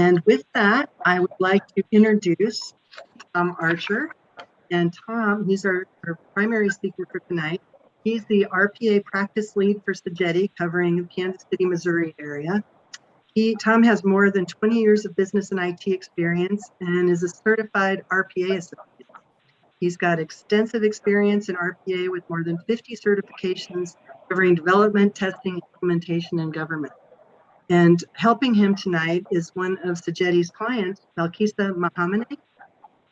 And with that, I would like to introduce Tom Archer. And Tom, he's our, our primary speaker for tonight. He's the RPA practice lead for Sogeti, covering the Kansas City, Missouri area. He, Tom has more than 20 years of business and IT experience and is a certified RPA associate. He's got extensive experience in RPA with more than 50 certifications covering development, testing, implementation, and government. And helping him tonight is one of Sogeti's clients, Balkisa Mahamane.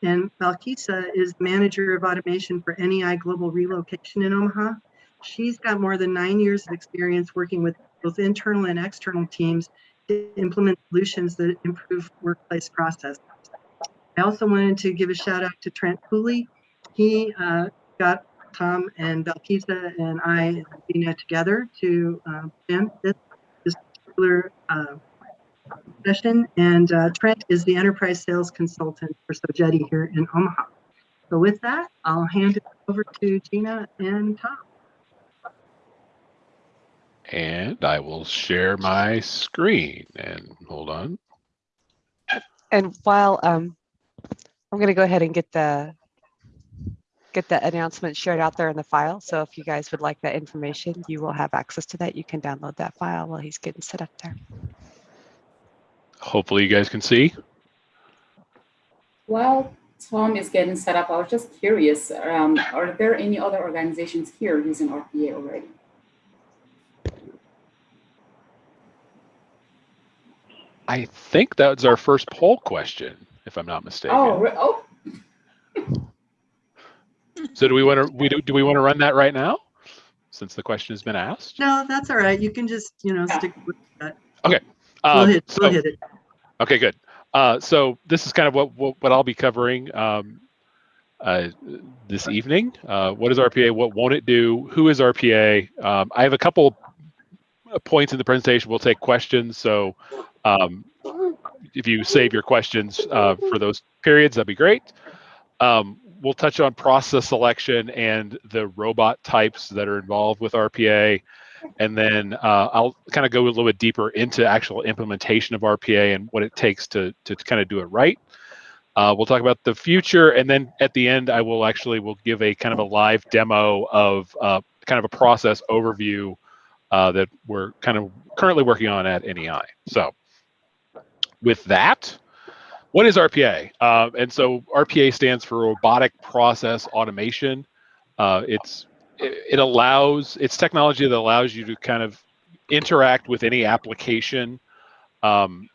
And Balkisa is manager of automation for NEI Global Relocation in Omaha. She's got more than nine years of experience working with both internal and external teams to implement solutions that improve workplace processes. I also wanted to give a shout out to Trent Cooley. He uh, got Tom and Balkisa and I and Dina together to uh, plan this particular uh, session. And uh, Trent is the enterprise sales consultant for Sogeti here in Omaha. So with that, I'll hand it over to Gina and Tom. And I will share my screen and hold on. And while um, I'm going to go ahead and get the get the announcement shared out there in the file. So if you guys would like that information, you will have access to that. You can download that file while he's getting set up there. Hopefully you guys can see. While Tom is getting set up, I was just curious, um, are there any other organizations here using RPA already? I think that was our first poll question, if I'm not mistaken. Oh, oh, So do we want to we do, do we want to run that right now? Since the question has been asked. No, that's all right. You can just, you know, stick with that. Okay. We'll Um, hit, we'll so- hit it. Okay, good. Uh, so this is kind of what what, what I'll be covering um, uh, this evening. Uh, what is RPA? What won't it do? Who is RPA? Um, I have a couple points in the presentation. We'll take questions. So um, if you save your questions uh, for those periods, that'd be great. We'll touch on process selection and the robot types that are involved with RPA. And then uh, I'll kind of go a little bit deeper into actual implementation of RPA and what it takes to, to kind of do it right. Uh, we'll talk about the future, and then at the end, I will actually will give a kind of a live demo of uh, kind of a process overview uh, that we're kind of currently working on at NEI. So, with that, what is RPA? Uh, and so RPA stands for Robotic Process Automation. Uh, it's it, it allows it's technology that allows you to kind of interact with any application um,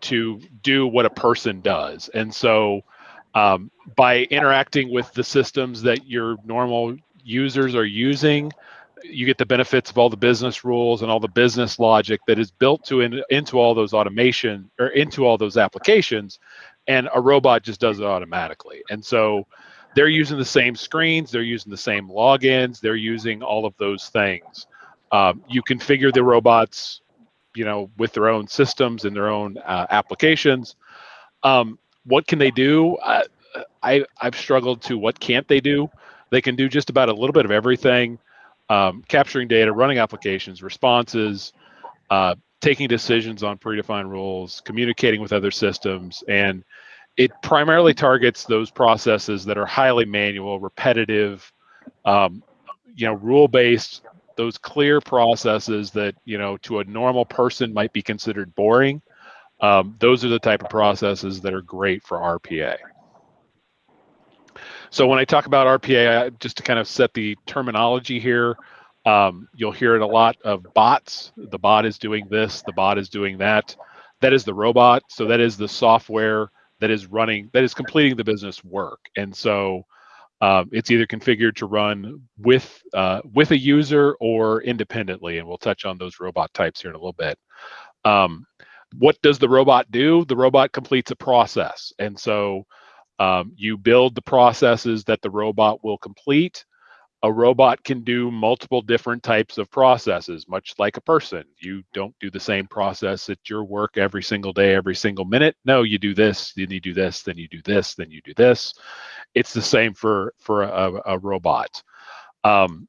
to do what a person does. And so um, by interacting with the systems that your normal users are using, you get the benefits of all the business rules and all the business logic that is built to in, into all those automation or into all those applications and a robot just does it automatically. And so they're using the same screens they're using the same logins they're using all of those things. Um, you configure the robots you know with their own systems and their own uh, applications. Um, what can they do? I, I i've struggled to what can't they do. They can do just about a little bit of everything um, capturing data, running applications, responses, uh, taking decisions on predefined rules, communicating with other systems, and it primarily targets those processes that are highly manual, repetitive, um, you know, rule-based, those clear processes that you know to a normal person might be considered boring. Um, those are the type of processes that are great for RPA. So when I talk about RPA, I, just to kind of set the terminology here, um, you'll hear it a lot of bots. The bot is doing this, the bot is doing that. That is the robot. So that is the software that is running, that is completing the business work. And so um, it's either configured to run with uh, with a user or independently. And we'll touch on those robot types here in a little bit. Um, what does the robot do? The robot completes a process. And so um, you build the processes that the robot will complete. A robot can do multiple different types of processes, much like a person. You don't do the same process at your work every single day, every single minute. No, you do this, then you do this, then you do this, then you do this. It's the same for for a, a robot. Um,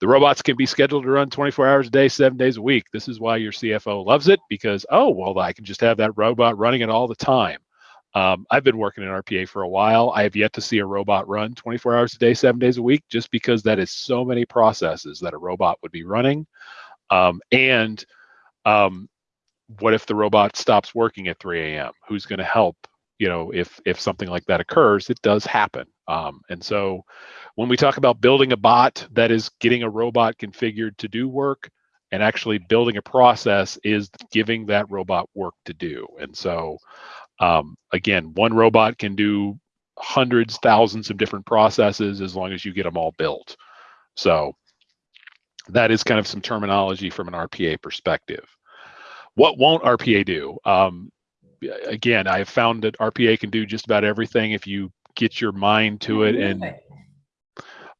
the robots can be scheduled to run 24 hours a day, seven days a week. This is why your CFO loves it because, oh, well, I can just have that robot running it all the time. Um, I've been working in RPA for a while. I have yet to see a robot run 24 hours a day, seven days a week, just because that is so many processes that a robot would be running. Um, and um, what if the robot stops working at 3 a.m.? Who's going to help? You know, if if something like that occurs, it does happen. Um, and so, when we talk about building a bot that is getting a robot configured to do work, and actually building a process is giving that robot work to do. And so, um, again, one robot can do hundreds, thousands of different processes as long as you get them all built. So that is kind of some terminology from an RPA perspective. What won't RPA do? Um, again, I have found that RPA can do just about everything if you get your mind to it and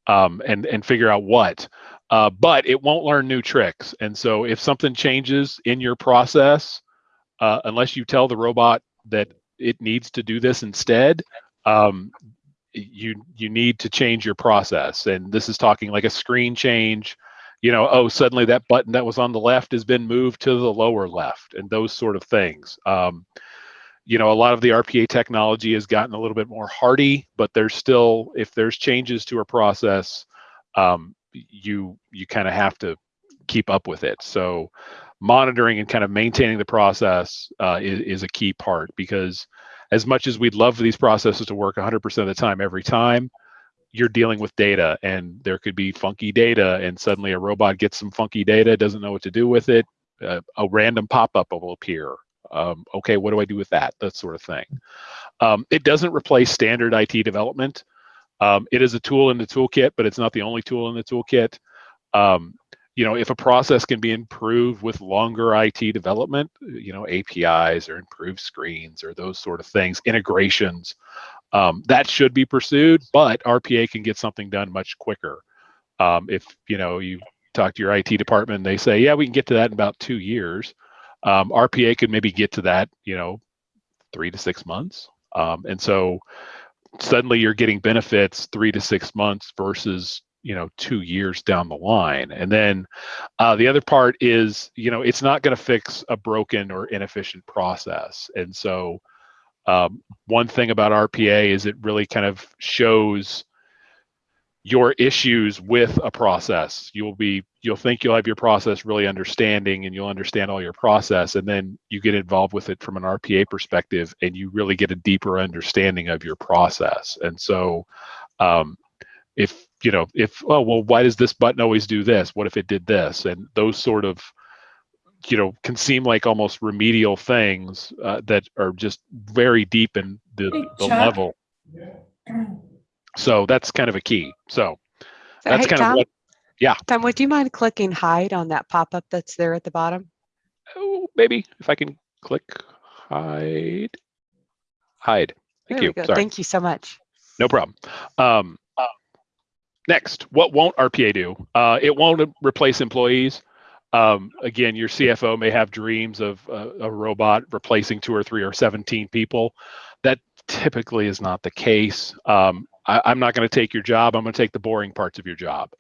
um, and and figure out what. Uh, but it won't learn new tricks. And so if something changes in your process, uh, unless you tell the robot that it needs to do this instead, um, you you need to change your process. And this is talking like a screen change. You know, oh, suddenly that button that was on the left has been moved to the lower left, and those sort of things. Um, you know, a lot of the RPA technology has gotten a little bit more hardy, but there's still, if there's changes to a process, um, you you kind of have to keep up with it. So monitoring and kind of maintaining the process uh, is, is a key part because as much as we'd love for these processes to work 100% of the time every time, you're dealing with data and there could be funky data and suddenly a robot gets some funky data, doesn't know what to do with it. Uh, a random pop-up will appear. Um, okay, what do I do with that? That sort of thing. Um, it doesn't replace standard IT development. Um, it is a tool in the toolkit, but it's not the only tool in the toolkit. You know, if a process can be improved with longer IT development, you know, APIs or improved screens or those sort of things, integrations, um, that should be pursued. But RPA can get something done much quicker. Um, if you know you talk to your IT department, they say, yeah, we can get to that in about two years. Um, RPA could maybe get to that, you know, three to six months. Um, and so suddenly you're getting benefits three to six months versus you know two years down the line. And then uh, the other part is you know it's not going to fix a broken or inefficient process. And so um, one thing about rpa is it really kind of shows your issues with a process. You'll be you'll think you'll have your process really understanding and you'll understand all your process and then you get involved with it from an rpa perspective and you really get a deeper understanding of your process. And so um, if you know if oh well why does this button always do this? What if it did this? And those sort of you know can seem like almost remedial things uh, that are just very deep in the, the level. So that's kind of a key. So that's hey, kind Tom, of what yeah. Tom, would you mind clicking hide on that pop-up that's there at the bottom? oh, maybe if i can click hide. Hide. Thank you. go. sorry. Thank you so much. no problem. Um, Next, what won't RPA do? Uh, it won't replace employees. Um, again, your CFO may have dreams of uh, a robot replacing two or three or 17 people. That typically is not the case. Um, I, am not going to take your job. I'm going to take the boring parts of your job.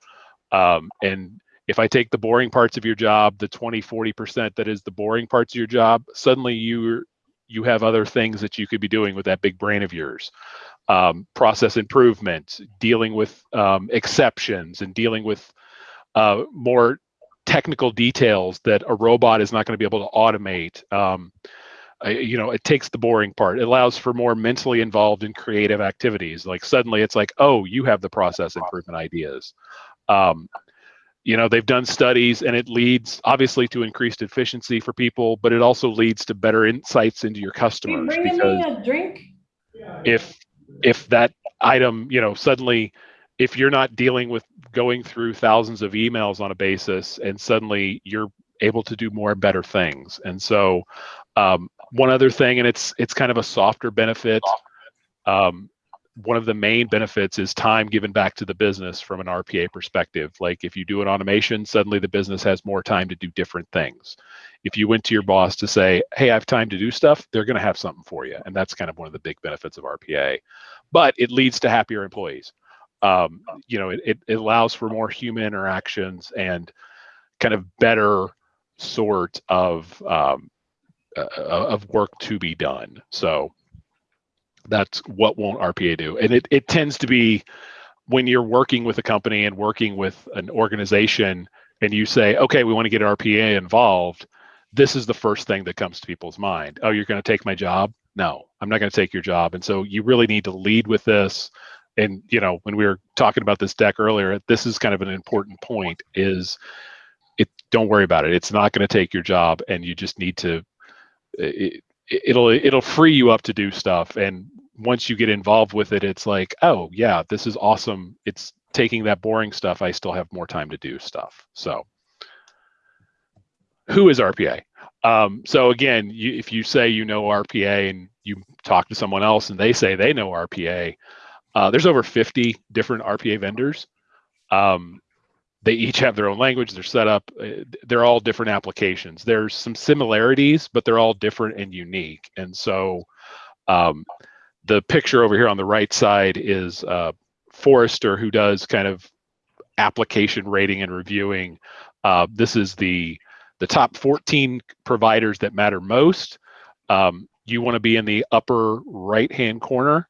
Um, and if I take the boring parts of your job, the 20, 40% that is the boring parts of your job, suddenly you you have other things that you could be doing with that big brain of yours um, process improvement, dealing with um, exceptions, and dealing with uh, more technical details that a robot is not going to be able to automate. Um, you know, it takes the boring part. It allows for more mentally involved and creative activities. Like suddenly, it's like, oh, you have the process improvement ideas. Um, you know, they've done studies, and it leads obviously to increased efficiency for people, but it also leads to better insights into your customers. bringing because me a drink? if if that item you know suddenly if you're not dealing with going through thousands of emails on a basis and suddenly you're able to do more and better things. And so um, one other thing and it's it's kind of a softer benefit um, one of the main benefits is time given back to the business from an RPA perspective. Like if you do an automation, suddenly the business has more time to do different things. If you went to your boss to say, hey, I have time to do stuff, they're going to have something for you. And that's kind of one of the big benefits of RPA. But it leads to happier employees. Um, you know, it, it, allows for more human interactions and kind of better sort of um, uh, of work to be done. So that's what won't RPA do, and it it tends to be when you're working with a company and working with an organization, and you say, okay, we want to get RPA involved. This is the first thing that comes to people's mind. Oh, you're going to take my job? No, I'm not going to take your job. And so you really need to lead with this. And you know, when we were talking about this deck earlier, this is kind of an important point. Is it? Don't worry about it. It's not going to take your job, and you just need to. It, it'll it'll free you up to do stuff and once you get involved with it it's like oh yeah this is awesome. It's taking that boring stuff i still have more time to do stuff. So who is rpa um, so again you, if you say you know rpa and you talk to someone else and they say they know rpa uh, there's over 50 different rpa vendors. Um, they each have their own language their setup uh, they're all different applications. There's some similarities but they're all different and unique. And so um, the picture over here on the right side is uh, Forrester, who does kind of application rating and reviewing. Uh, this is the the top 14 providers that matter most. Um, you want to be in the upper right hand corner.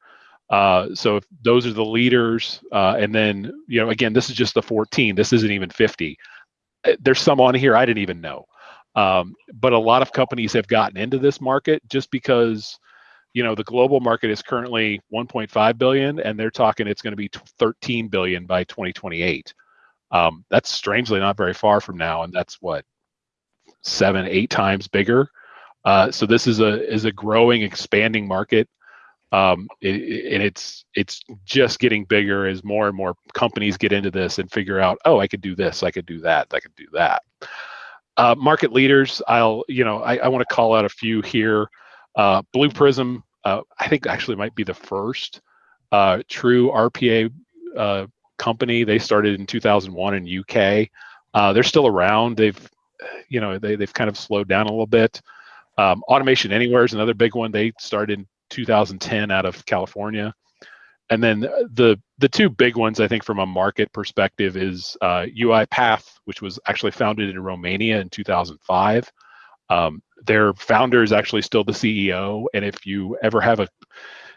Uh, so if those are the leaders, uh, and then you know, again, this is just the 14. This isn't even 50. Uh, There's some on here I didn't even know, um, but a lot of companies have gotten into this market just because you know the global market is currently 1.5 billion and they're talking it's going to be 13 billion by 2028 um, that's strangely not very far from now and that's what seven eight times bigger. Uh, so this is a is a growing expanding market. Um, it, it- and it's it's just getting bigger as more and more companies get into this and figure out oh i could do this i could do that i could do that. Uh, market leaders i'll you know i, I want to call out a few here uh, Blue Prism, uh, I think actually might be the first uh, true RPA uh, company. They started in 2001 in UK. Uh, they're still around. They've, you know, they, they've kind of slowed down a little bit. Um, Automation Anywhere is another big one. They started in 2010 out of California. And then the the two big ones, I think, from a market perspective, is uh, UiPath, which was actually founded in Romania in 2005. Um, their founder is actually still the CEO, and if you ever have a,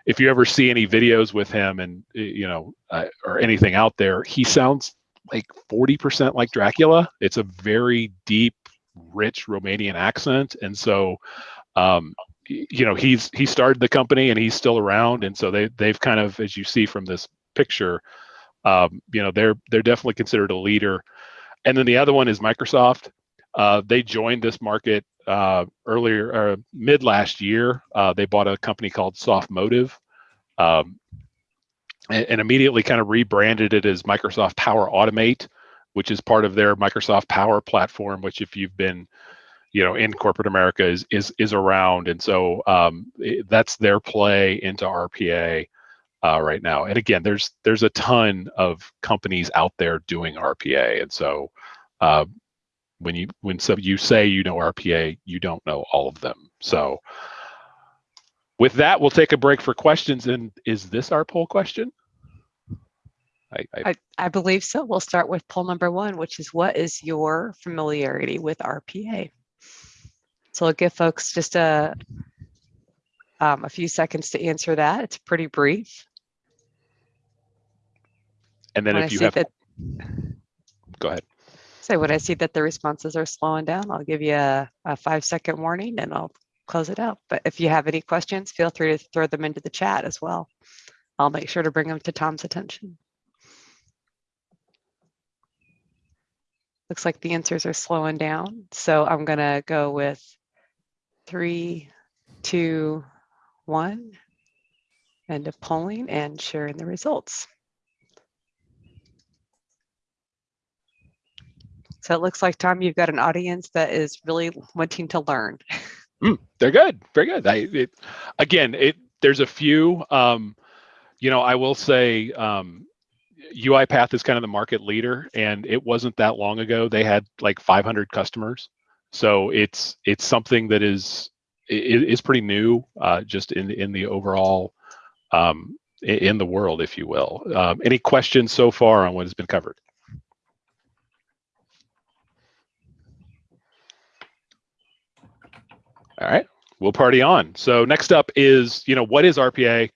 if you ever see any videos with him and you know uh, or anything out there, he sounds like 40% like Dracula. It's a very deep, rich Romanian accent, and so um, you know he's he started the company and he's still around, and so they they've kind of as you see from this picture, um, you know they're they're definitely considered a leader. And then the other one is Microsoft. Uh, they joined this market uh, earlier or mid last year. Uh, they bought a company called Softomotive, um, and, and immediately kind of rebranded it as Microsoft Power Automate, which is part of their Microsoft Power platform. Which, if you've been, you know, in corporate America, is is is around, and so um, it- that's their play into RPA. Uh, right now, and again, there's there's a ton of companies out there doing RPA, and so uh, when you when some you say you know RPA, you don't know all of them. So with that, we'll take a break for questions. And is this our poll question? I, I, I, I believe so. We'll start with poll number one, which is what is your familiarity with RPA? So I'll give folks just a, um, a few seconds to answer that. It's pretty brief. and then if you have, that, go ahead. So when I see that the responses are slowing down, I'll give you a, a five second warning and I'll close it out. But if you have any questions, feel free to throw them into the chat as well. I'll make sure to bring them to Tom's attention. Looks like the answers are slowing down. So I'm gonna go with three, two, one. End of polling and sharing the results. So it looks like, Tom, you've got an audience that is really wanting to learn. Mm, they're good, very good. I, it, again, it there's a few. Um, you know, I will say um, UiPath is kind of the market leader, and it wasn't that long ago they had like 500 customers. So it's it's something that is i- i- pretty new, uh, just in in the overall um, in the world, if you will. Um, any questions so far on what has been covered? All right, we'll party on. So next up is, you know, what is RPA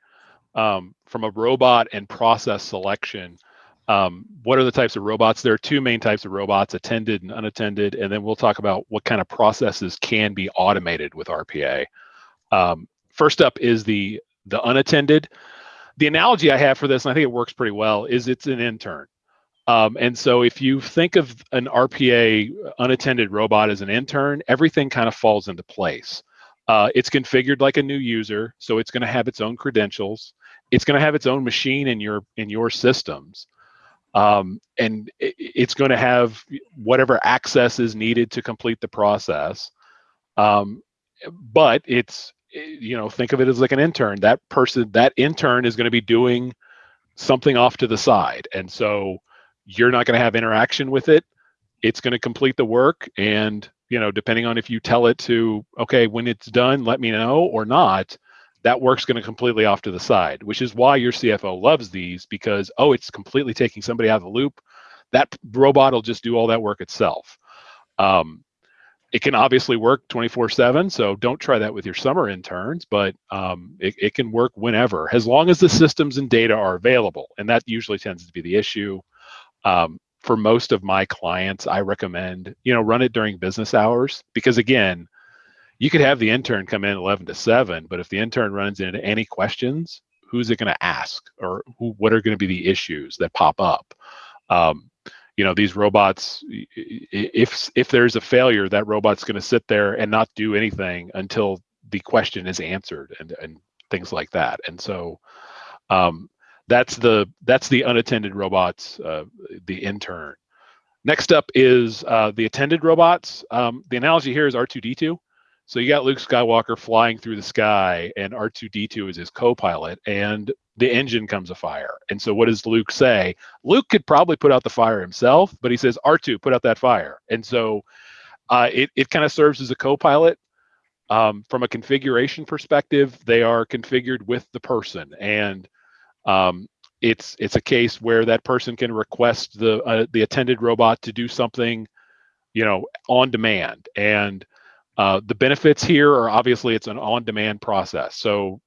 um, from a robot and process selection? Um, what are the types of robots? There are two main types of robots, attended and unattended, and then we'll talk about what kind of processes can be automated with RPA. Um, first up is the the unattended. The analogy I have for this, and I think it works pretty well, is it's an intern. Um, and so if you think of an RPA unattended robot as an intern, everything kind of falls into place. Uh, it's configured like a new user, so it's going to have its own credentials. It's going to have its own machine in your in your systems, um, and it, it's going to have whatever access is needed to complete the process. Um, but it's you know think of it as like an intern. That person, that intern, is going to be doing something off to the side, and so you're not going to have interaction with it it's going to complete the work and you know depending on if you tell it to okay when it's done let me know or not that work's going to completely off to the side which is why your cfo loves these because oh it's completely taking somebody out of the loop. That robot will just do all that work itself. Um, it can obviously work 24 7 so don't try that with your summer interns but um, it, it can work whenever as long as the systems and data are available and that usually tends to be the issue um, for most of my clients i recommend you know run it during business hours because again you could have the intern come in 11 to 7 but if the intern runs into any questions who's it going to ask or who, what are going to be the issues that pop up? Um, you know these robots if if there's a failure that robot's going to sit there and not do anything until the question is answered and and things like that. And so um, that's the that's the unattended robots uh, the intern. Next up is uh, the attended robots. Um, the analogy here is r2d2 so you got luke skywalker flying through the sky and r2d2 is his co-pilot and the engine comes afire. And so what does luke say? Luke could probably put out the fire himself but he says r2 put out that fire. And so uh, it, it kind of serves as a co-pilot. Um, from a configuration perspective they are configured with the person and um, it's it's a case where that person can request the uh, the attended robot to do something, you know, on demand. And uh, the benefits here are obviously it's an on-demand process. So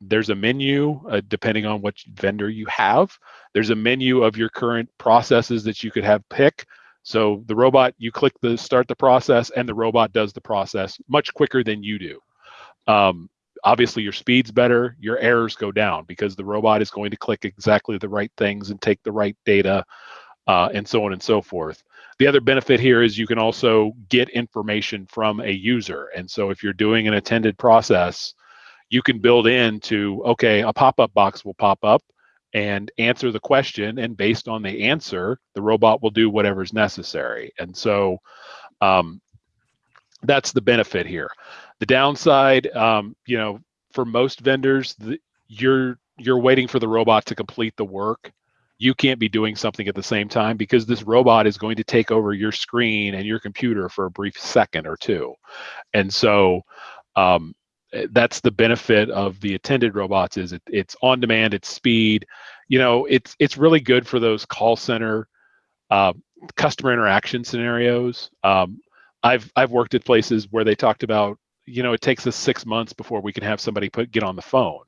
there's a menu uh, depending on what vendor you have. There's a menu of your current processes that you could have pick. So the robot, you click the start the process, and the robot does the process much quicker than you do. Um, obviously your speed's better your errors go down because the robot is going to click exactly the right things and take the right data uh, and so on and so forth. The other benefit here is you can also get information from a user. And so if you're doing an attended process you can build into okay a pop-up box will pop up and answer the question and based on the answer the robot will do whatever's necessary. And so um, that's the benefit here the downside, um, you know, for most vendors, the, you're you're waiting for the robot to complete the work. You can't be doing something at the same time because this robot is going to take over your screen and your computer for a brief second or two, and so um, that's the benefit of the attended robots. Is it, it's on demand, it's speed. You know, it's it's really good for those call center uh, customer interaction scenarios. Um, I've I've worked at places where they talked about you know, it takes us six months before we can have somebody put get on the phone.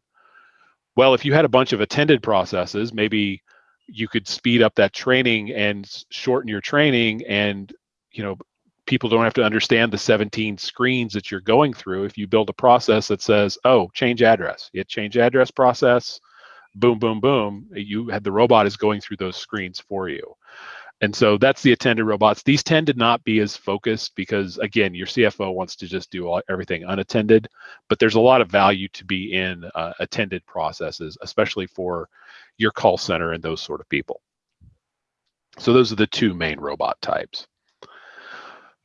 Well, if you had a bunch of attended processes, maybe you could speed up that training and shorten your training and you know people don't have to understand the 17 screens that you're going through. If you build a process that says oh change address. It change address process. Boom boom boom. You had the robot is going through those screens for you and so that's the attended robots. These tend to not be as focused because, again, your CFO wants to just do all, everything unattended. But there's a lot of value to be in uh, attended processes, especially for your call center and those sort of people. So those are the two main robot types.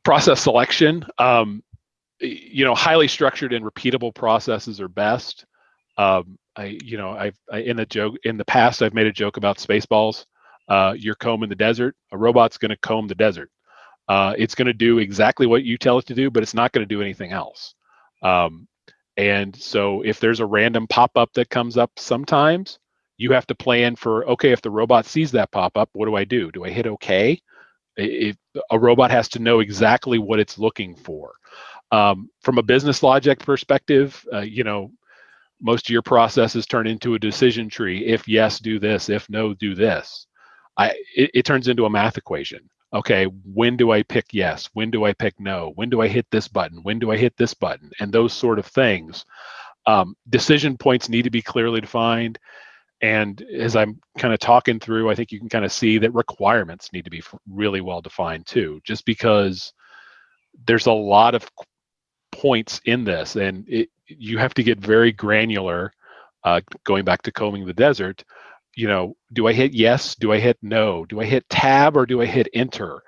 Process selection, um, you know, highly structured and repeatable processes are best. Um, I, you know, I've I, in the joke in the past I've made a joke about spaceballs uh, you're combing the desert. A robot's going to comb the desert. Uh, it's going to do exactly what you tell it to do, but it's not going to do anything else. Um, and so if there's a random pop-up that comes up sometimes, you have to plan for okay if the robot sees that pop up what do i do do i hit okay if a robot has to know exactly what it's looking for um, from a business logic perspective uh, you know most of your processes turn into a decision tree if yes do this if no do this i it, it turns into a math equation. Okay when do i pick yes? When do i pick no? When do i hit this button? When do i hit this button? And those sort of things. Um, decision points need to be clearly defined. And as I'm kind of talking through, I think you can kind of see that requirements need to be really well defined too, just because there's a lot of points in this. And it, you have to get very granular. Uh, going back to combing the desert, you know, do I hit yes? Do I hit no? Do I hit tab or do I hit enter?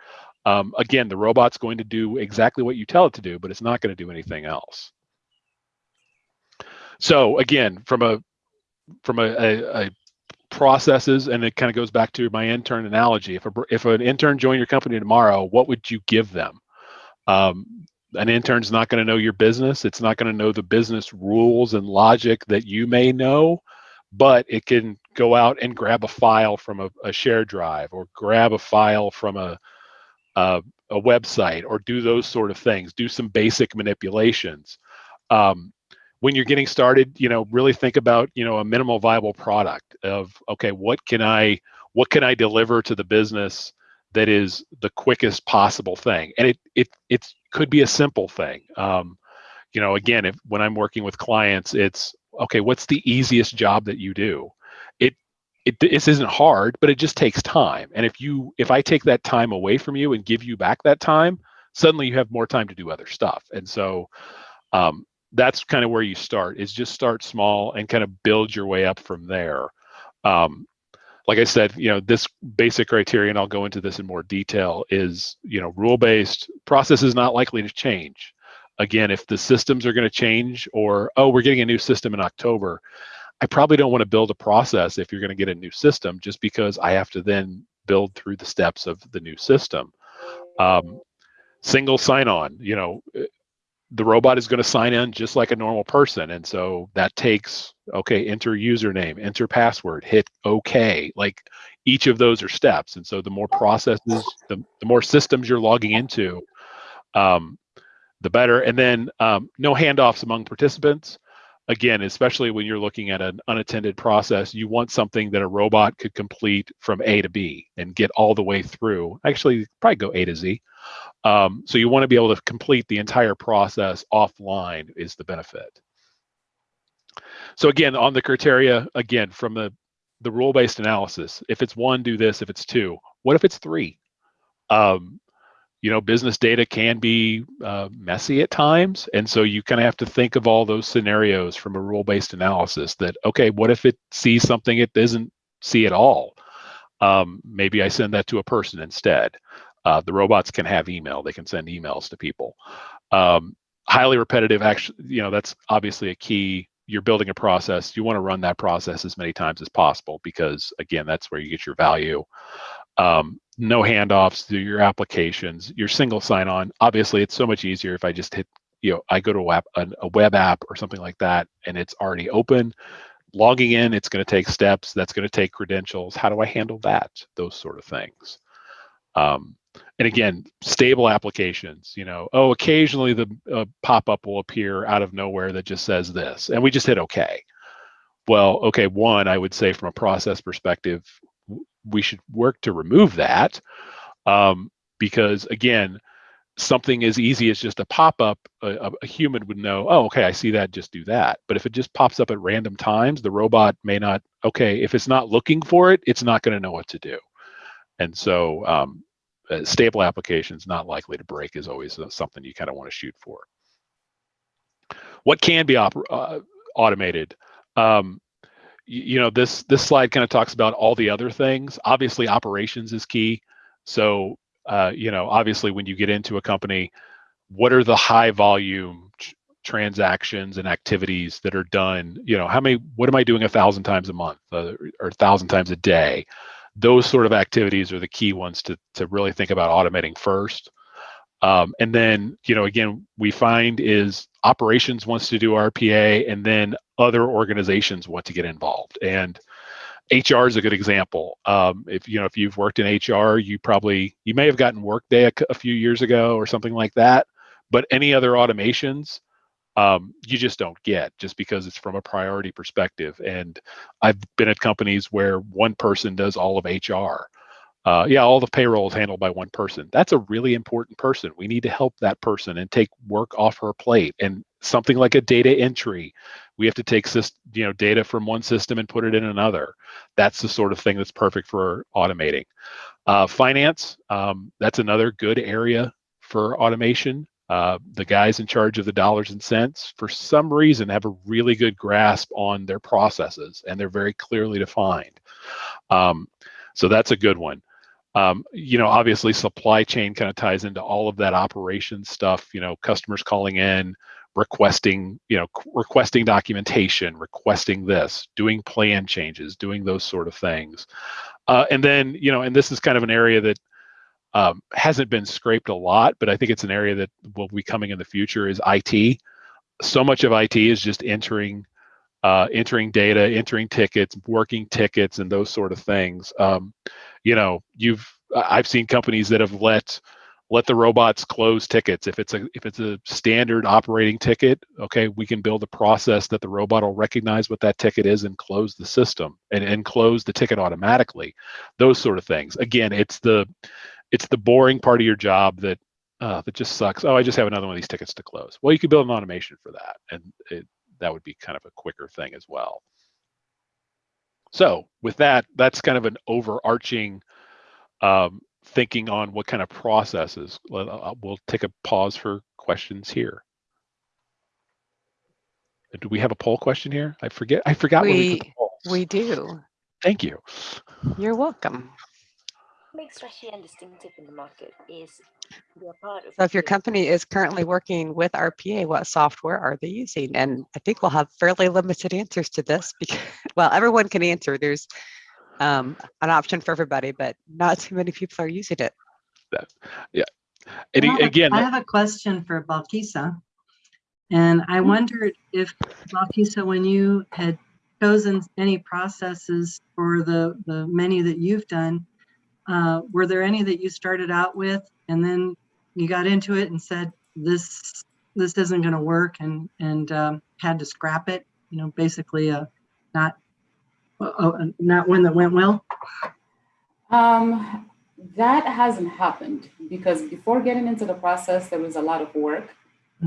Um, again, the robot's going to do exactly what you tell it to do, but it's not going to do anything else. So again, from a from a, a, a processes and it kind of goes back to my intern analogy if a, if an intern joined your company tomorrow what would you give them um, an intern's not going to know your business it's not going to know the business rules and logic that you may know but it can go out and grab a file from a, a share drive or grab a file from a, a, a website or do those sort of things do some basic manipulations um, when you're getting started, you know, really think about, you know, a minimal viable product of, okay, what can I, what can I deliver to the business that is the quickest possible thing? And it, it, it could be a simple thing. Um, you know, again, if when I'm working with clients, it's, okay, what's the easiest job that you do? It, it, this isn't hard, but it just takes time. And if you, if I take that time away from you and give you back that time, suddenly you have more time to do other stuff. And so, um, that's kind of where you start is just start small and kind of build your way up from there um, like i said you know this basic criteria and i'll go into this in more detail is you know rule based process is not likely to change again if the systems are going to change or oh we're getting a new system in october i probably don't want to build a process if you're going to get a new system just because i have to then build through the steps of the new system um, single sign on you know the robot is going to sign in just like a normal person. And so that takes, okay, enter username, enter password, hit OK. Like each of those are steps. And so the more processes, the, the more systems you're logging into, um, the better. And then um, no handoffs among participants. Again, especially when you're looking at an unattended process, you want something that a robot could complete from A to B and get all the way through. Actually, probably go A to Z. Um, so you want to be able to complete the entire process offline is the benefit. So again, on the criteria, again, from the, the rule-based analysis, if it's one, do this. If it's two, what if it's three? Um, you know, business data can be uh, messy at times. And so you kind of have to think of all those scenarios from a rule-based analysis that, okay, what if it sees something it doesn't see at all? Um, maybe I send that to a person instead. Uh, the robots can have email; they can send emails to people. Um, highly repetitive, actually, you know, that's obviously a key. You're building a process. You want to run that process as many times as possible because, again, that's where you get your value. Um, no handoffs to your applications. Your single sign-on. Obviously, it's so much easier if I just hit, you know, I go to a web, a, web app or something like that, and it's already open logging in, it's going to take steps. That's going to take credentials. How do I handle that? Those sort of things. Um, and again, stable applications, you know, oh, occasionally the uh, pop-up will appear out of nowhere that just says this, and we just hit okay. Well, okay, one, I would say from a process perspective, we should work to remove that um, because again, something as easy as just a pop-up, a, a, human would know, oh, okay, I see that, just do that. But if it just pops up at random times, the robot may not, okay, if it's not looking for it, it's not gonna know what to do. And so um, stable applications not likely to break is always uh, something you kind of want to shoot for. What can be uh, automated? Um, you, know, this this slide kind of talks about all the other things. Obviously, operations is key. So, uh, you know, obviously, when you get into a company, what are the high volume transactions and activities that are done? You know, how many? What am I doing a thousand times a month uh, or a thousand times a day? those sort of activities are the key ones to, to really think about automating first. Um, and then, you know, again, we find is operations wants to do RPA and then other organizations want to get involved. And HR is a good example. Um, if you know if you've worked in HR, you probably you may have gotten Workday a few years ago or something like that. But any other automations, um, you just don't get just because it's from a priority perspective. And I've been at companies where one person does all of HR. Uh, yeah, all the payroll is handled by one person. That's a really important person. We need to help that person and take work off her plate. And something like a data entry, we have to take you know data from one system and put it in another. That's the sort of thing that's perfect for automating. Uh, finance, um, that's another good area for automation. Uh, the guys in charge of the dollars and cents, for some reason, have a really good grasp on their processes and they're very clearly defined. Um, so that's a good one. Um, you know, obviously, supply chain kind of ties into all of that operations stuff. You know, customers calling in, requesting, you know, requesting documentation, requesting this, doing plan changes, doing those sort of things. Uh, and then, you know, and this is kind of an area that um, hasn't been scraped a lot, but I think it's an area that will be coming in the future is IT. So much of IT is just entering, uh, entering data, entering tickets, working tickets, and those sort of things. Um, you know, you've I've seen companies that have let let the robots close tickets if it's a if it's a standard operating ticket okay we can build a process that the robot will recognize what that ticket is and close the system and, and close the ticket automatically those sort of things again it's the it's the boring part of your job that uh, that just sucks. Oh, I just have another one of these tickets to close. Well, you could build an automation for that, and it, that would be kind of a quicker thing as well. So with that, that's kind of an overarching um, thinking on what kind of processes. Uh, We'll take a pause for questions here. Do we have a poll question here? I forget. I forgot we We-. We do. Thank you. You're welcome. Makes Rashian distinctive in the market is they're part of So if your company is currently working with RPA, what software are they using? And I think we'll have fairly limited answers to this because, well, everyone can answer. There's um, an option for everybody, but not too many people are using it. And I a- have again, I have a question for Balkisa. And I wondered if Balkisa, when you had chosen any processes for the, the many that you've done, uh, were there any that you started out with and then you got into it and said, this, this isn't gonna work and, and, um, had to scrap it? You know, basically, uh, not, uh, uh, not one that went well? Um, that hasn't happened because before getting into the process, there was a lot of work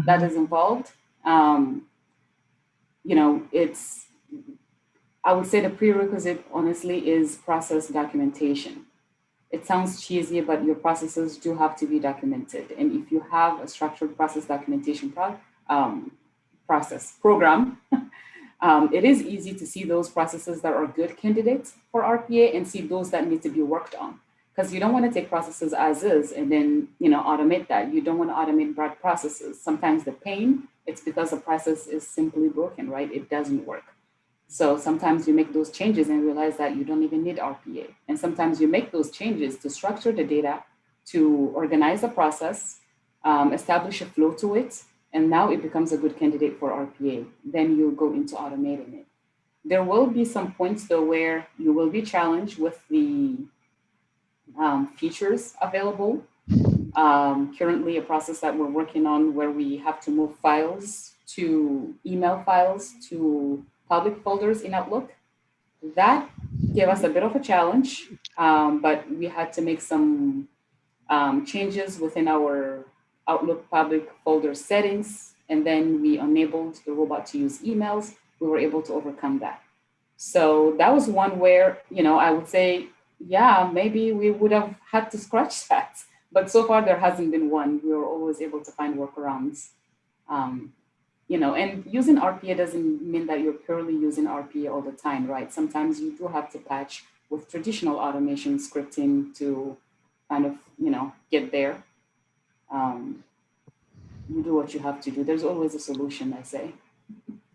that is involved. Um, you know, it's, I would say the prerequisite, honestly, is process documentation. It sounds cheesy, but your processes do have to be documented. And if you have a structured process documentation pro- um, process program, um, it is easy to see those processes that are good candidates for RPA and see those that need to be worked on. Because you don't want to take processes as is and then you know automate that. You don't want to automate broad processes. Sometimes the pain, it's because the process is simply broken, right? It doesn't work. So sometimes you make those changes and realize that you don't even need RPA. And sometimes you make those changes to structure the data, to organize the process, um, establish a flow to it, and now it becomes a good candidate for RPA. Then you go into automating it. There will be some points though where you will be challenged with the um, features available. Um, currently, a process that we're working on where we have to move files to email files to public folders in Outlook. That gave us a bit of a challenge, um, but we had to make some um, changes within our Outlook public folder settings, and then we enabled the robot to use emails. We were able to overcome that. So that was one where, you know, I would say, yeah, maybe we would have had to scratch that. But so far, there hasn't been one. We were always able to find workarounds. Um, you know, and using RPA doesn't mean that you're purely using RPA all the time, right? Sometimes you do have to patch with traditional automation scripting to kind of, you know, get there. Um, you do what you have to do. There's always a solution, I say.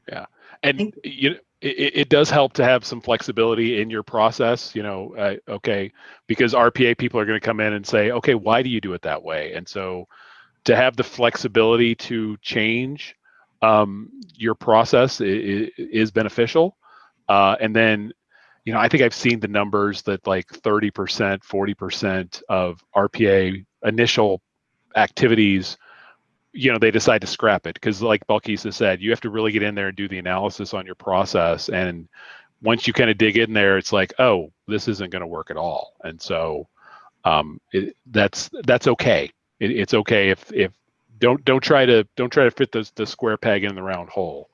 Yeah, and you it, it does help to have some flexibility in your process you know uh, okay because rpa people are going to come in and say okay why do you do it that way and so to have the flexibility to change um, your process is, is beneficial uh, and then you know, I think I've seen the numbers that like 30%, 40% of RPA initial activities, you know, they decide to scrap it because, like Balkisa said, you have to really get in there and do the analysis on your process. And once you kind of dig in there, it's like, oh, this isn't going to work at all. And so um, it, that's that's okay. It, it's okay if if don't don't try to don't try to fit the the square peg in the round hole,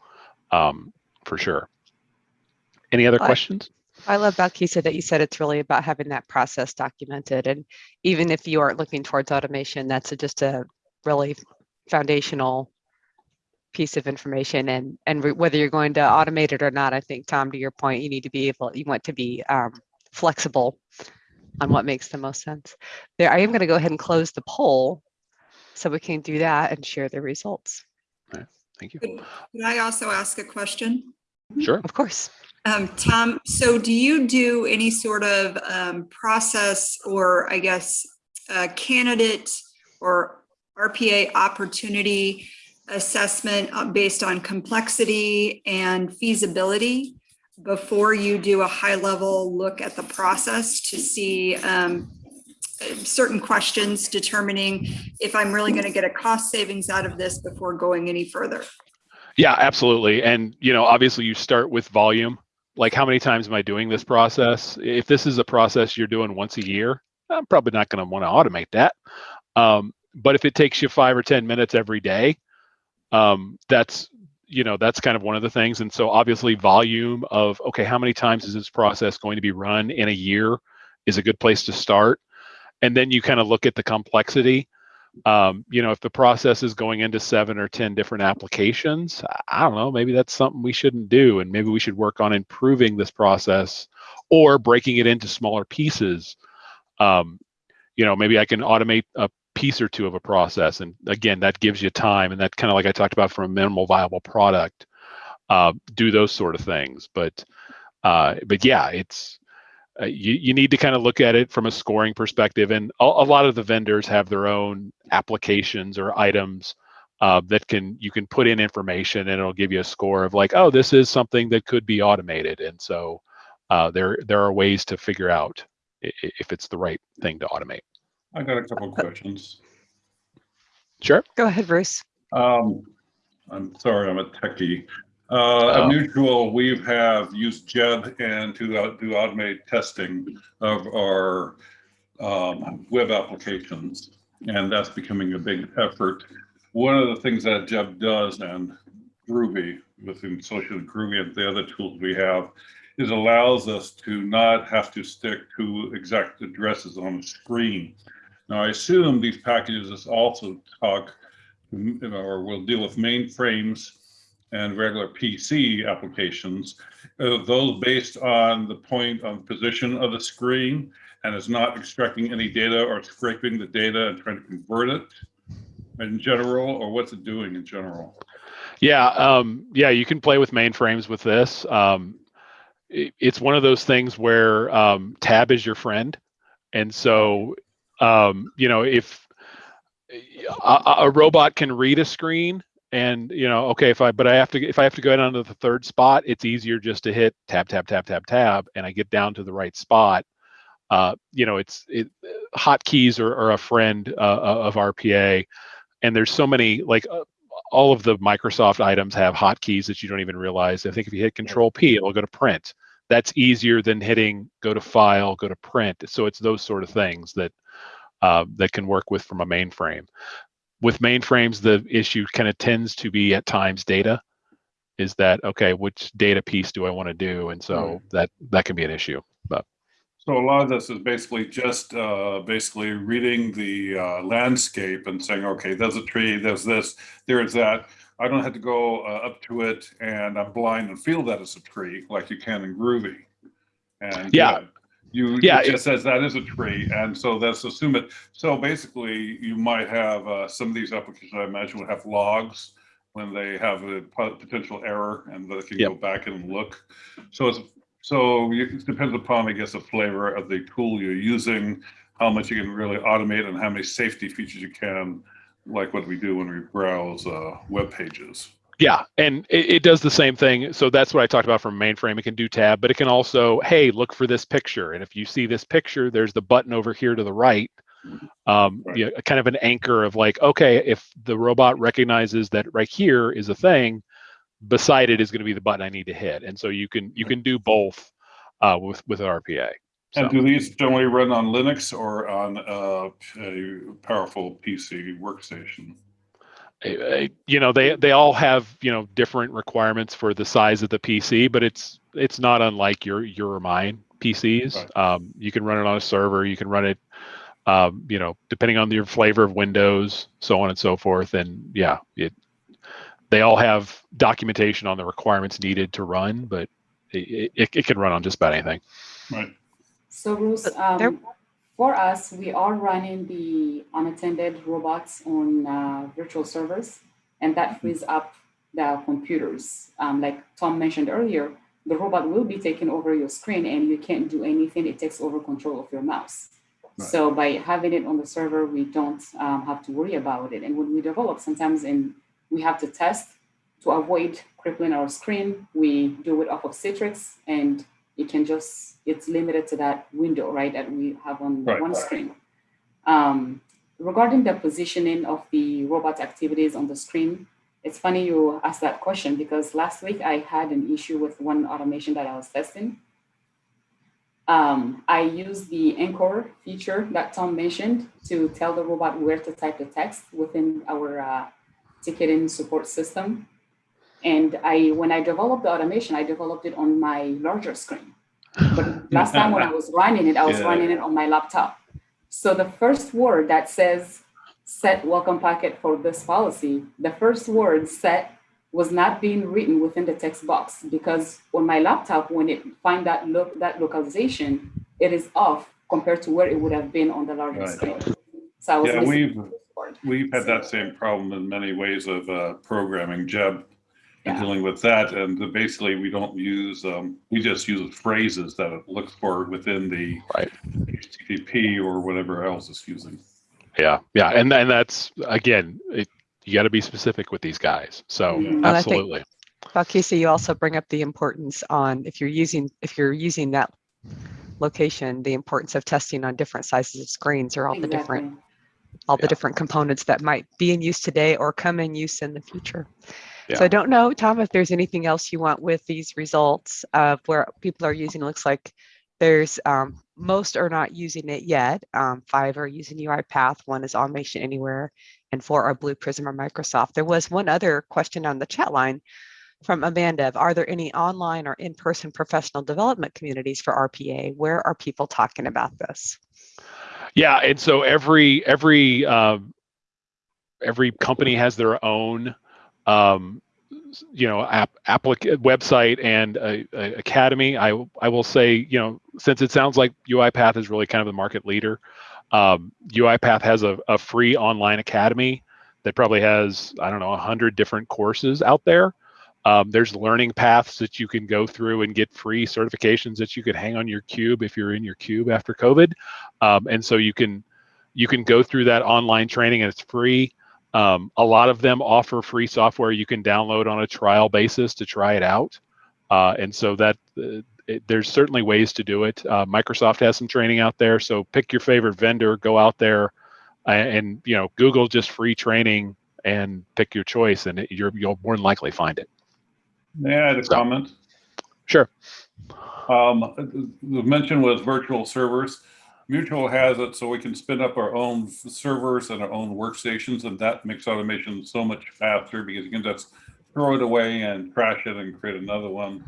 um, for sure. Any other I- questions? I love Balkisa that you said it's really about having that process documented. And even if you aren't looking towards automation, that's a- just a really foundational piece of information. And, and whether you're going to automate it or not, I think, Tom, to your point, you need to be able, you want to be um, flexible on what makes the most sense. There, I am going to go ahead and close the poll so we can do that and share the results. Thank you. Could could I also ask a question? Sure. Of course. Um, Tom, so do you do any sort of um, process or I guess uh, candidate or RPA opportunity assessment uh, based on complexity and feasibility before you do a high level look at the process to see um, certain questions determining if I'm really going to get a cost savings out of this before going any further? Yeah, absolutely. And you know, obviously you start with volume. Like how many times am I doing this process? If this is a process you're doing once a year, I'm probably not going to want to automate that. Um, but if it takes you five or 10 minutes every day, um, that's, you know, that's kind of one of the things. And so obviously volume of, okay, how many times is this process going to be run in a year is a good place to start. And then you kind of look at the complexity um, you know, if the process is going into seven or 10 different applications, I- I don't know, maybe that's something we shouldn't do. And maybe we should work on improving this process or breaking it into smaller pieces. Um, you know, maybe I can automate a piece or two of a process. And again, that gives you time. And that kind of like I talked about from a minimal viable product, uh, do those sort of things. But, uh, but yeah, it's, uh, you, you need to kind of look at it from a scoring perspective and a, a lot of the vendors have their own applications or items uh, that can you can put in information and it'll give you a score of like oh this is something that could be automated and so uh, there there are ways to figure out i- i- if it's the right thing to automate I got a couple of questions. sure Go ahead, Bruce. Um, I'm sorry, I'm a techie. Uh, Mutual, we have used Geb and to uh, do automated testing of our um, web applications, and that's becoming a big effort. One of the things that Geb does and Groovy within Social Groovy and the other tools we have is allows us to not have to stick to exact addresses on the screen. Now, I assume these packages also talk or will deal with mainframes and regular PC applications. Are those based on the point of position of the screen and is not extracting any data or scraping the data and trying to convert it in general, or what's it doing in general? Yeah, um, yeah, you can play with mainframes with this. Um, it- it's one of those things where um, tab is your friend, and so um, you know if a, a robot can read a screen, and you know, okay, if I but I have to if I have to go down to the third spot, it's easier just to hit tab tab tab tab tab, and I get down to the right spot. Uh, you know, it's it, hotkeys are, are a friend uh, of RPA, and there's so many like uh, all of the Microsoft items have hotkeys that you don't even realize. I think if you hit Control P, it'll go to print. That's easier than hitting go to File, go to Print. So it's those sort of things that uh, that can work with from a mainframe. With mainframes, the issue kind of tends to be at times data. Is that okay? Which data piece do I want to do? And so Right. that that can be an issue. But So a lot of this is basically just uh, basically reading the uh, landscape and saying, okay, there's a tree, there's this, there's that. I don't have to go uh, up to it and I'm blind and feel that it's a tree like you can in Groovy. And Yeah. You Yeah, it just says that is a tree, and so that's assume it. So basically, you might have uh, some of these applications. I imagine would have logs when they have a potential error, and they can Yep. go back and look. So it's so it depends upon, I guess, the flavor of the tool you're using, how much you can really automate, and how many safety features you can, like what we do when we browse uh, web pages. Yeah, and it, it does the same thing. So that's what I talked about from mainframe. It can do tab, but it can also, hey, look for this picture. And if you see this picture, there's the button over here to the right. Um, Right. you know, kind of an anchor of like, okay, if the robot recognizes that right here is a thing, beside it is going to be the button I need to hit. And so you can you can do both uh, with with RPA. So. And do these generally run on Linux or on uh, a powerful PC workstation? You know they they all have you know different requirements for the size of the PC, but it's it's not unlike your your or mine PCs. Right. Um, you can run it on a server. You can run it, um, you know, depending on your flavor of Windows, so on and so forth. And yeah, it they all have documentation on the requirements needed to run, but it, it, it can run on just about anything. Right. So Bruce, But there- um, for us, we are running the unattended robots on uh, virtual servers, and that frees up the computers. Um, like Tom mentioned earlier, the robot will be taking over your screen and you can't do anything. It takes over control of your mouse. Right. So by having it on the server, we don't um, have to worry about it. And when we develop, sometimes in we have to test to avoid crippling our screen. We do it off of Citrix and it can just, it's limited to that window, right, that we have on Right. one screen. Um, regarding the positioning of the robot activities on the screen, it's funny you asked that question because last week I had an issue with one automation that I was testing. Um, I used the anchor feature that Tom mentioned to tell the robot where to type the text within our uh, ticketing support system. And I, when I developed the automation, I developed it on my larger screen. But last time when I was running it, I was Yeah. running it on my laptop. So the first word that says set welcome packet for this policy, the first word set was not being written within the text box because on my laptop, when it find that look that localization, it is off compared to where it would have been on the larger Right. screen. So I was Yeah, we've, the first word. we've had that same problem in many ways of uh, programming Geb Yeah. dealing with that. And the- basically, we don't use, um, we just use phrases that it looks for within the Right. HTTP or whatever else it's using. Yeah, yeah, and and that's again, it, you got to be specific with these guys. So. And I think- absolutely. Well, Casey, you also bring up the importance on if you're using if you're using that location, the importance of testing on different sizes of screens or all the different Exactly. all the different components that might be in use today or come in use in the future. So I don't know, Tom, if there's anything else you want with these results of where people are using. It looks like there's um, most are not using it yet. Um, five are using UiPath. One is Automation Anywhere, and four are Blue Prism or Microsoft. There was one other question on the chat line from Amanda. of, Are there any online or in-person professional development communities for RPA? Where are people talking about this? Yeah, and so every every um, every company has their own um, you know app applic- website and a, academy. I I will say you know since it sounds like UiPath is really kind of the market leader, um, UiPath has a, a free online academy that probably has I don't know a hundred different courses out there. Um, there's learning paths that you can go through and get free certifications that you could hang on your cube if you're in your cube after COVID um, and so you can you can go through that online training and it's free um, a lot of them offer free software you can download on a trial basis to try it out uh, and so that uh, it, there's certainly ways to do it uh, microsoft has some training out there so pick your favorite vendor go out there and, and you know google just free training and pick your choice and it, you're, you'll more than likely find it May I a So- comment? sure Um, the mention was virtual servers. Mutual has it so we can spin up our own servers and our own workstations, and that makes automation so much faster because you can just throw it away and crash it and create another one.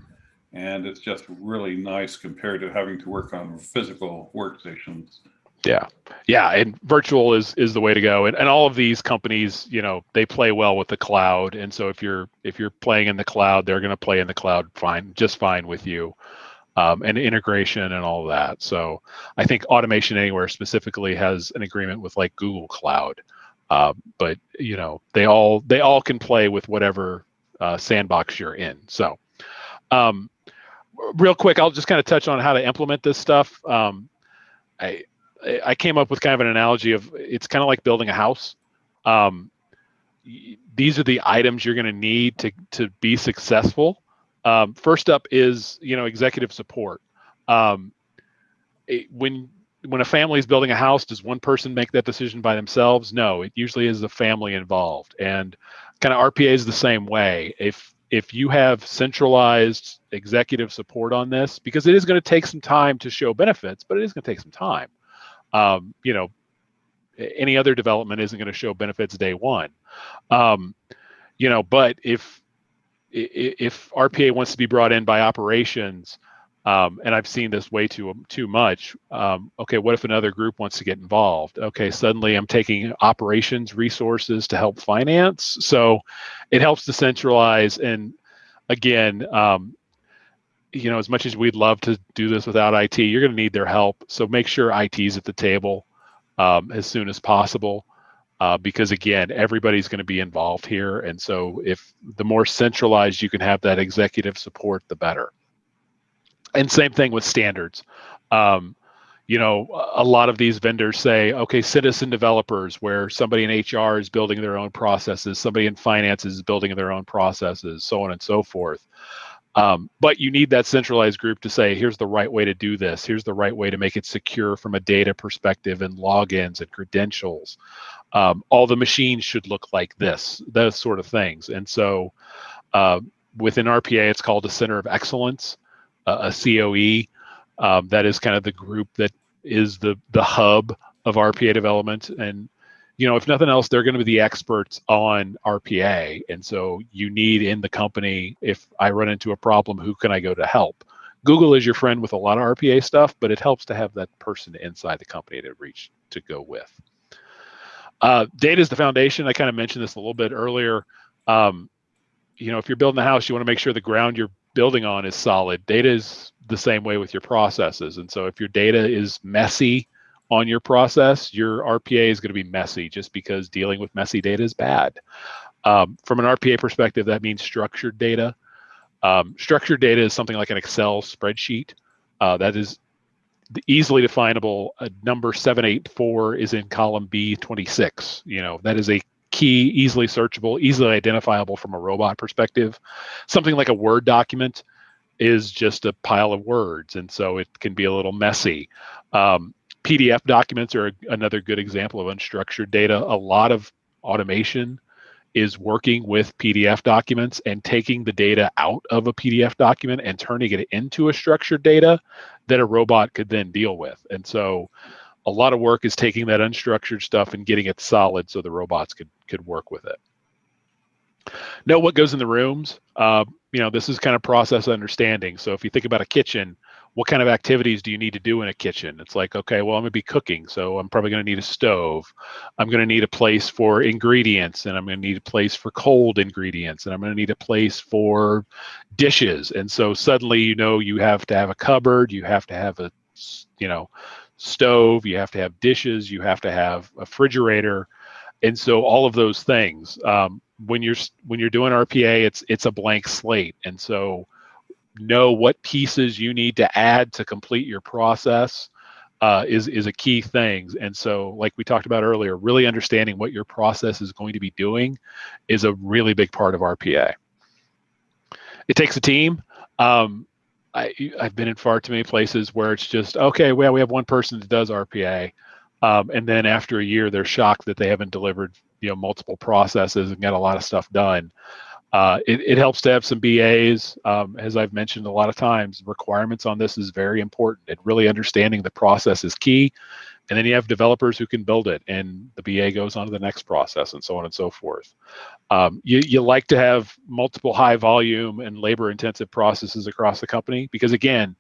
And it's just really nice compared to having to work on physical workstations. Yeah, yeah, and virtual is is the way to go. And and all of these companies, you know, they play well with the cloud. And so if you're if you're playing in the cloud, they're going to play in the cloud fine, just fine with you, um, and integration and all that. So I think Automation Anywhere specifically has an agreement with like Google Cloud, uh, but you know they all they all can play with whatever uh, sandbox you're in. So. Um, real quick, I'll just kind of touch on how to implement this stuff. Um, I I came up with kind of an analogy of it's kind of like building a house. Um, these are the items you're going to need to to be successful. Um, first up is you know executive support. Um, it- when when a family is building a house, does one person make that decision by themselves? No, it usually is the family involved, and kind of RPA is the same way. If if you have centralized executive support on this, because it is going to take some time to show benefits, but it is going to take some time. Um, you know, any other development isn't going to show benefits day one. Um, you know, but if if RPA wants to be brought in by operations, um, and I've seen this way too too much. Um, okay, what if another group wants to get involved? Okay, suddenly I'm taking operations resources to help finance, so it helps to centralize. And again, um, you know, as much as we'd love to do this without IT, you're going to need their help. So make sure IT's at the table um, as soon as possible. Uh, because again, everybody's going to be involved here, and so if the more centralized you can have that executive support, the better. And same thing with standards. Um, you know a lot of these vendors say okay citizen developers where somebody in hr is building their own processes somebody in finance is building their own processes so on and so forth. Um, but you need that centralized group to say here's the right way to do this. Here's the right way to make it secure from a data perspective and logins and credentials um, all the machines should look like this those sort of things and so uh, within rpa it's called a center of excellence a COE. Um, that is kind of the group that is the the hub of RPA development. And you know, if nothing else, they're going to be the experts on RPA. And so you need in the company, if I run into a problem, who can I go to help? Google is your friend with a lot of RPA stuff, but it helps to have that person inside the company to reach to go with. Uh, data is the foundation. I kind of mentioned this a little bit earlier. Um, you know, if you're building a house, you want to make sure the ground you're building on is solid. Data is the same way with your processes. And so if your data is messy on your process, your RPA is going to be messy just because dealing with messy data is bad. Um, from an RPA perspective, that means structured data. Um, structured data is something like an Excel spreadsheet uh, that is easily definable. Uh, number 784 is in column B26. You know, that is a key, easily searchable, easily identifiable from a robot perspective. Something like a Word document is just a pile of words, and so it can be a little messy. Um, PDF documents are another good example of unstructured data. A lot of automation is working with PDF documents and taking the data out of a PDF document and turning it into a structured data that a robot could then deal with. And so a lot of work is taking that unstructured stuff and getting it solid so the robots could could work with it. Know what goes in the rooms. Uh, you know, this is kind of process understanding. So if you think about a kitchen, what kind of activities do you need to do in a kitchen? It's like, okay, well, I'm gonna be cooking, so I'm probably gonna need a stove. I'm gonna need a place for ingredients, and I'm gonna need a place for cold ingredients, and I'm gonna need a place for dishes. And so suddenly, you know, you have to have a cupboard, you have to have a, you know, stove, you have to have dishes, you have to have a refrigerator, and so all of those things. Um, when you're when you're doing RPA, it's it's a blank slate, and so know what pieces you need to add to complete your process uh, is is a key thing. And so, like we talked about earlier, really understanding what your process is going to be doing is a really big part of RPA. It takes a team. Um, I, I've been in far too many places where it's just okay. Well, we have one person that does RPA, um, and then after a year, they're shocked that they haven't delivered you know multiple processes and got a lot of stuff done. Uh, it, it helps to have some BAs. Um, as I've mentioned a lot of times, requirements on this is very important. And really understanding the process is key. And then you have developers who can build it, and the BA goes on to the next process, and so on and so forth. Um, you, you like to have multiple high volume and labor intensive processes across the company because, again,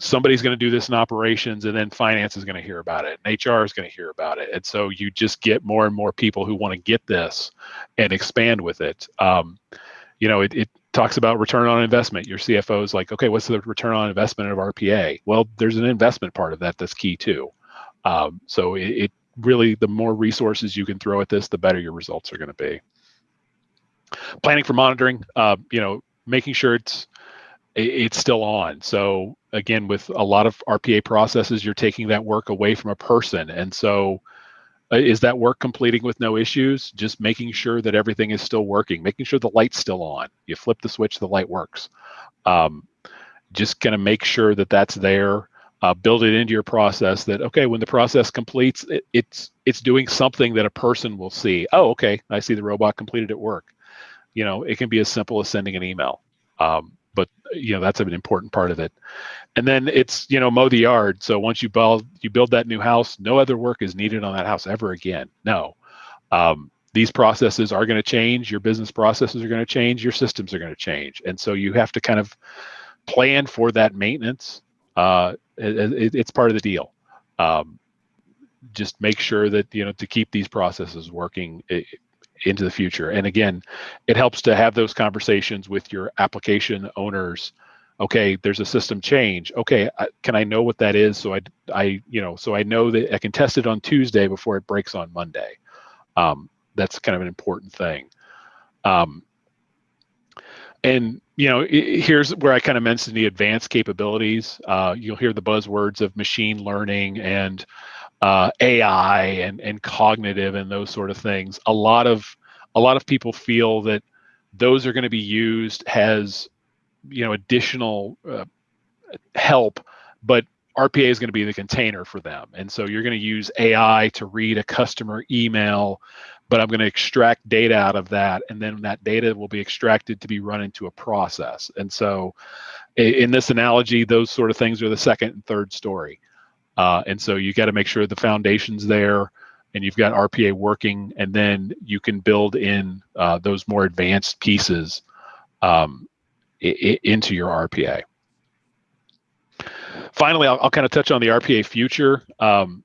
somebody's going to do this in operations and then finance is going to hear about it and hr is going to hear about it. And so you just get more and more people who want to get this and expand with it. Um, you know it, it talks about return on investment. Your cfo is like okay what's the return on investment of rpa well there's an investment part of that that's key too. Um, so it, it really the more resources you can throw at this the better your results are going to be. Planning for monitoring uh, you know making sure it's it- it's still on. So again, with a lot of RPA processes, you're taking that work away from a person, and so Uh, is that work completing with no issues? Just making sure that everything is still working, making sure the light's still on. You flip the switch, the light works. Um, just kind of make sure that that's there. Uh, build it into your process that okay, when the process completes, it, it's it's doing something that a person will see. Oh, okay, I see the robot completed at work. You know, it can be as simple as sending an email. Um, but you know that's an important part of it. And then it's you know mow the yard. So once you build you build that new house no other work is needed on that house ever again. No. Um, these processes are going to change. Your business processes are going to change. Your systems are going to change. And so you have to kind of plan for that maintenance. Uh, it, it, it's part of the deal. Um, just make sure that you know to keep these processes working it, into the future. And again, it helps to have those conversations with your application owners. Okay, there's a system change. Okay, I, can I know what that is? So I, I, you know, so I know that I can test it on Tuesday before it breaks on Monday. Um, that's kind of an important thing. Um, and you know, it, here's where I kind of mentioned the advanced capabilities. Uh, you'll hear the buzzwords of machine learning and uh, AI and and cognitive and those sort of things. A lot of a lot of people feel that those are going to be used as you know additional uh, help, but RPA is going to be the container for them. And so you're going to use AI to read a customer email, but I'm going to extract data out of that. And then that data will be extracted to be run into a process. And so in this analogy, those sort of things are the second and third story. Uh, and so you got to make sure the foundation's there and you've got RPA working, and then you can build in uh, those more advanced pieces um, into your RPA. Finally, I'll, I'll, kind of touch on the RPA future. Um,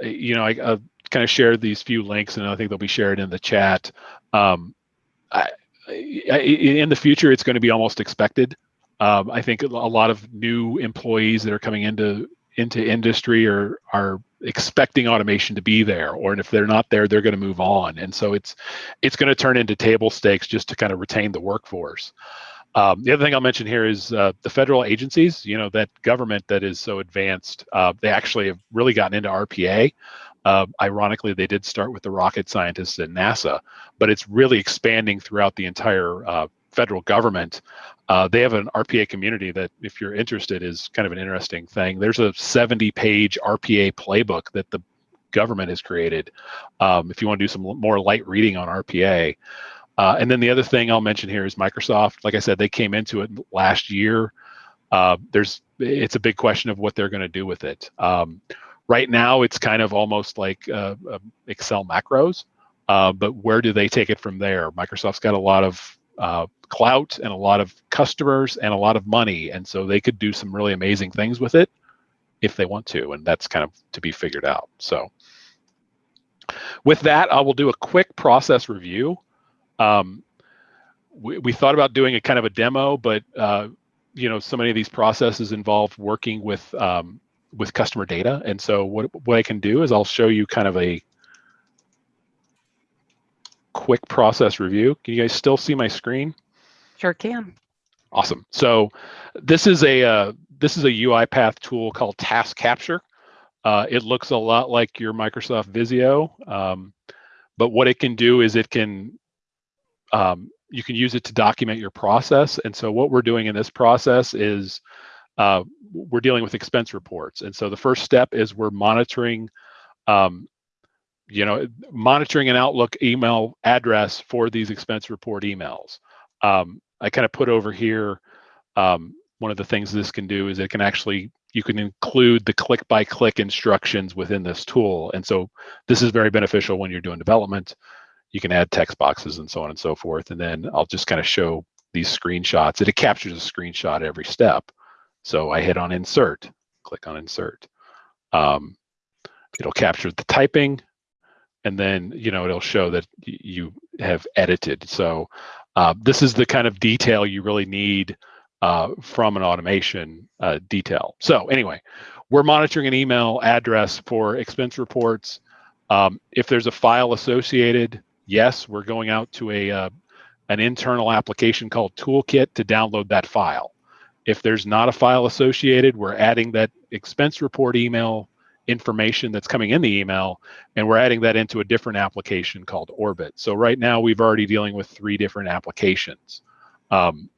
you know, I, I kind of shared these few links, and I think they'll be shared in the chat. Um, I, I, in the future, it's going to be almost expected. Um, I think a lot of new employees that are coming into into industry are are expecting automation to be there or if they're not there they're going to move on and so it's it's going to turn into table stakes just to kind of retain the workforce um, the other thing I'll mention here is uh, the federal agencies, you know, that government that is so advanced, uh, they actually have really gotten into RPA. Uh, ironically, they did start with the rocket scientists at NASA, but it's really expanding throughout the entire uh, federal government, uh, they have an RPA community that, if you're interested, is kind of an interesting thing. There's a 70 page RPA playbook that the government has created um, if you want to do some more light reading on RPA. Uh, and then the other thing I'll mention here is Microsoft. Like I said, they came into it last year. Uh, there's it's a big question of what they're going to do with it. Um, right now, it's kind of almost like uh, Excel macros, uh, but where do they take it from there? Microsoft's got a lot of uh, clout and a lot of customers and a lot of money. And so they could do some really amazing things with it if they want to. And that's kind of to be figured out. So with that, I will do a quick process review. Um, we, we thought about doing a kind of a demo, but uh, you know, so many of these processes involve working with um, with customer data. And so what, what I can do is I'll show you kind of a quick process review. Can you guys still see my screen? Sure can. Awesome. So this is a uh, this is a UiPath tool called Task Capture. Uh, it looks a lot like your Microsoft Visio, um, but what it can do is it can um, you can use it to document your process. And so what we're doing in this process is uh, we're dealing with expense reports. And so the first step is we're monitoring um, you know, monitoring an Outlook email address for these expense report emails. Um, I kind of put over here, um, one of the things this can do is it can actually, you can include the click by click instructions within this tool. And so this is very beneficial when you're doing development. You can add text boxes and so on and so forth. And then I'll just kind of show these screenshots. It captures a screenshot every step. So I hit on insert, click on insert. Um, it'll capture the typing, and then you know it'll show that you have edited. So uh, this is the kind of detail you really need uh, from an automation uh, detail. So anyway, we're monitoring an email address for expense reports. Um, if there's a file associated, yes, we're going out to a uh, an internal application called Toolkit to download that file. If there's not a file associated, we're adding that expense report email information that's coming in the email and we're adding that into a different application called Orbit. So right now we've already dealing with three different applications. Um,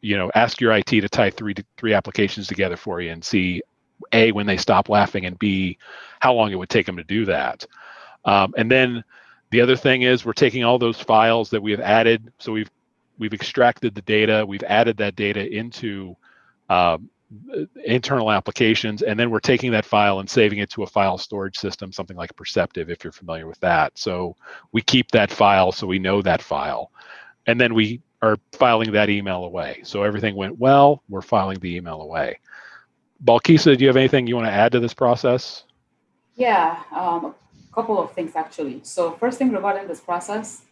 you know, ask your IT to tie three three applications together for you and see a when they stop laughing and b how long it would take them to do that. Um, and then the other thing is we're taking all those files that we have added. So we've we've extracted the data, we've added that data into um, internal applications, and then we're taking that file and saving it to a file storage system, something like Perceptive, if you're familiar with that. So we keep that file so we know that file. And then we are filing that email away. So everything went well, we're filing the email away. Balkisa, do you have anything you want to add to this process? Yeah, um, a couple of things actually. So first thing regarding this process,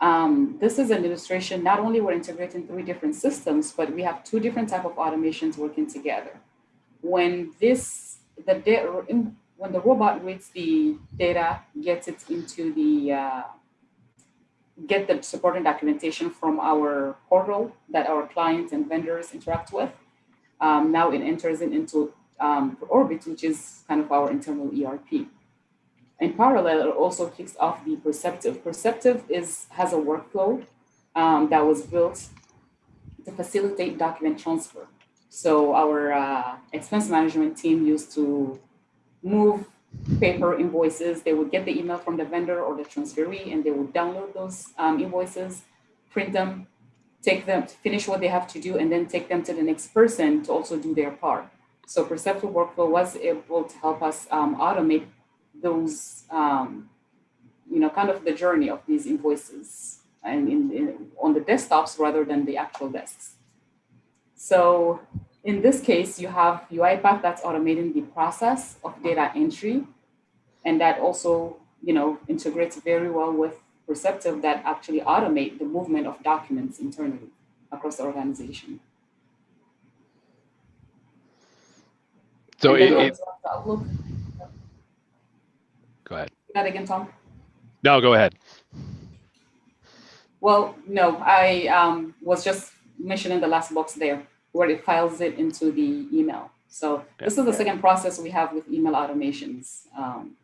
um, this is an illustration. Not only we're integrating three different systems, but we have two different type of automations working together. When this, the data, when the robot reads the data, gets it into the, uh, get the supporting documentation from our portal that our clients and vendors interact with. Um, now it enters it into um, Orbit, which is kind of our internal ERP. In parallel, it also kicks off the Perceptive. Perceptive is has a workflow um, that was built to facilitate document transfer. So our uh, expense management team used to move paper invoices. They would get the email from the vendor or the transferee, and they would download those um, invoices, print them, take them, finish what they have to do, and then take them to the next person to also do their part. So Perceptive Workflow was able to help us um, automate those, um, you know, kind of the journey of these invoices and in, in, on the desktops rather than the actual desks. So in this case, you have UiPath that's automating the process of data entry. And that also, you know, integrates very well with Perceptive that actually automate the movement of documents internally across the organization. So it, it, Outlook. Go ahead. That again, Tom? No, go ahead. Well, no, I um, was just mentioning the last box there where it files it into the email. So this is the second process we have with email automations. Um,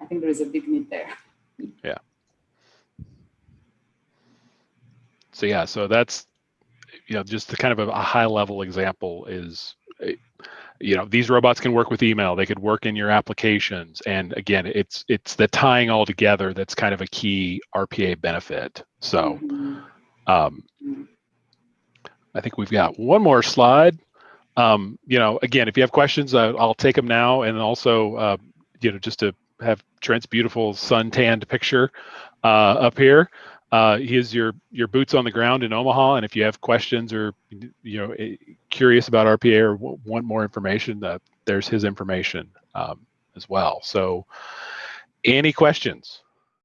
I think there is a big need there. Yeah. So yeah, so that's you know just the kind of a, a high level example is you know these robots can work with email they could work in your applications and again it's it's the tying all together that's kind of a key rpa benefit. So Mhm. um, i think we've got one more slide. Um, you know again if you have questions uh, i'll take them now and also uh, you know just to have trent's beautiful sun tanned picture uh, up here uh, he is your your boots on the ground in Omaha, and if you have questions or you know eh, curious about RPA or want more information, uh, there's his information um, as well. So, any questions?